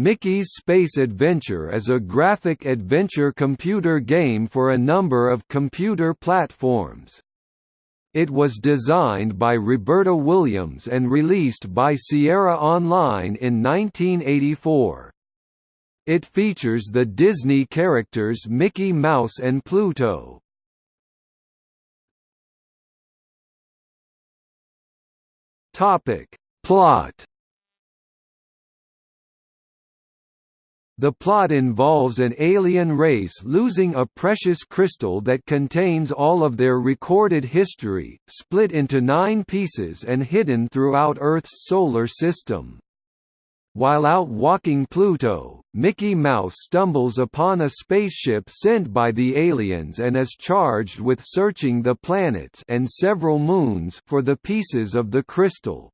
Mickey's Space Adventure is a graphic adventure computer game for a number of computer platforms. It was designed by Roberta Williams and released by Sierra Online in 1984. It features the Disney characters Mickey Mouse and Pluto. Topic: Plot The plot involves an alien race losing a precious crystal that contains all of their recorded history, split into nine pieces and hidden throughout Earth's solar system. While out walking Pluto, Mickey Mouse stumbles upon a spaceship sent by the aliens and is charged with searching the planets and several moons for the pieces of the crystal.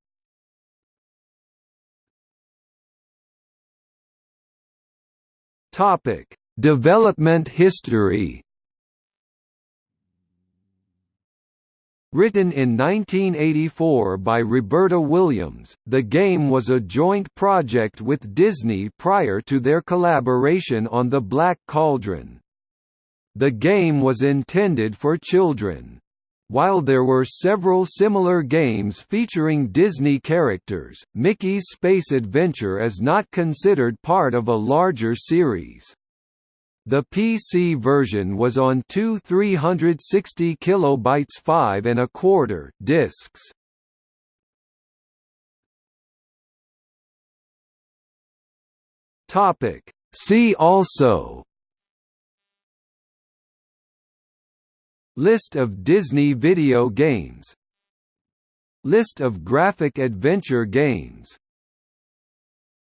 Topic: Development history. Written in 1984 by Roberta Williams, the game was a joint project with Disney prior to their collaboration on The Black Cauldron. The game was intended for children. While there were several similar games featuring Disney characters, Mickey's Space Adventure is not considered part of a larger series. The PC version was on two 360 kilobytes 5 and a quarter discs. Topic See also List of Disney video games. List of graphic adventure games